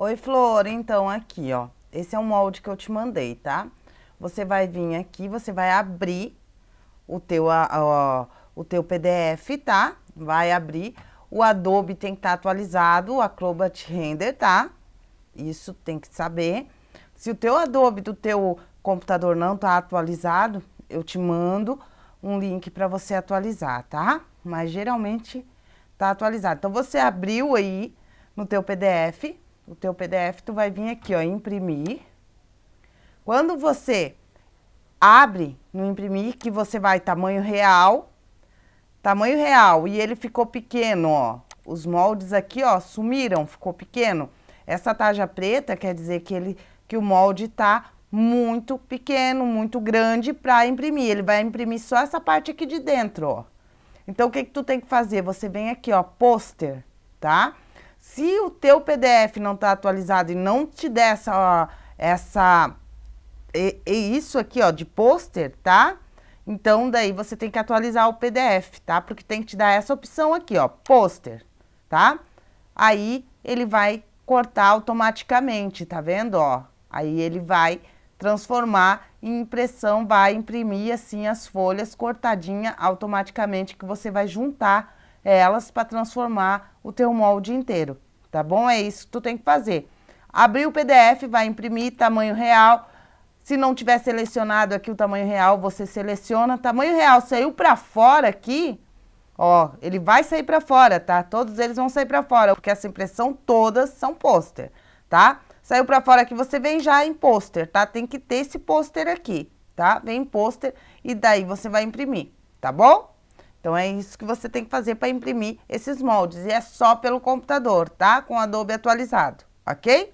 Oi, Flor, então aqui, ó, esse é o molde que eu te mandei, tá? Você vai vir aqui, você vai abrir o teu, o teu PDF, tá? Vai abrir, o Adobe tem que estar tá atualizado, o Acrobat Render, tá? Isso tem que saber. Se o teu Adobe do teu computador não tá atualizado, eu te mando um link para você atualizar, tá? Mas geralmente tá atualizado. Então, você abriu aí no teu PDF, o teu PDF, tu vai vir aqui, ó, imprimir. Quando você abre no imprimir, que você vai tamanho real, tamanho real, e ele ficou pequeno, ó. Os moldes aqui, ó, sumiram, ficou pequeno. Essa taja preta quer dizer que, ele, que o molde tá muito pequeno, muito grande para imprimir. Ele vai imprimir só essa parte aqui de dentro, ó. Então, o que que tu tem que fazer? Você vem aqui, ó, pôster, tá? Se o teu PDF não tá atualizado e não te der essa, ó, essa, e, e isso aqui, ó, de pôster, tá? Então, daí você tem que atualizar o PDF, tá? Porque tem que te dar essa opção aqui, ó, pôster, tá? Aí, ele vai cortar automaticamente, tá vendo, ó? Aí ele vai transformar em impressão, vai imprimir assim as folhas cortadinha automaticamente que você vai juntar elas para transformar o teu molde inteiro, tá bom? É isso que tu tem que fazer. Abrir o PDF, vai imprimir tamanho real. Se não tiver selecionado aqui o tamanho real, você seleciona. Tamanho real saiu para fora aqui, ó, ele vai sair para fora, tá? Todos eles vão sair para fora, porque essa impressão todas são pôster, tá? Saiu pra fora aqui, você vem já em pôster, tá? Tem que ter esse pôster aqui, tá? Vem em pôster e daí você vai imprimir, tá bom? Então, é isso que você tem que fazer para imprimir esses moldes. E é só pelo computador, tá? Com Adobe atualizado, ok?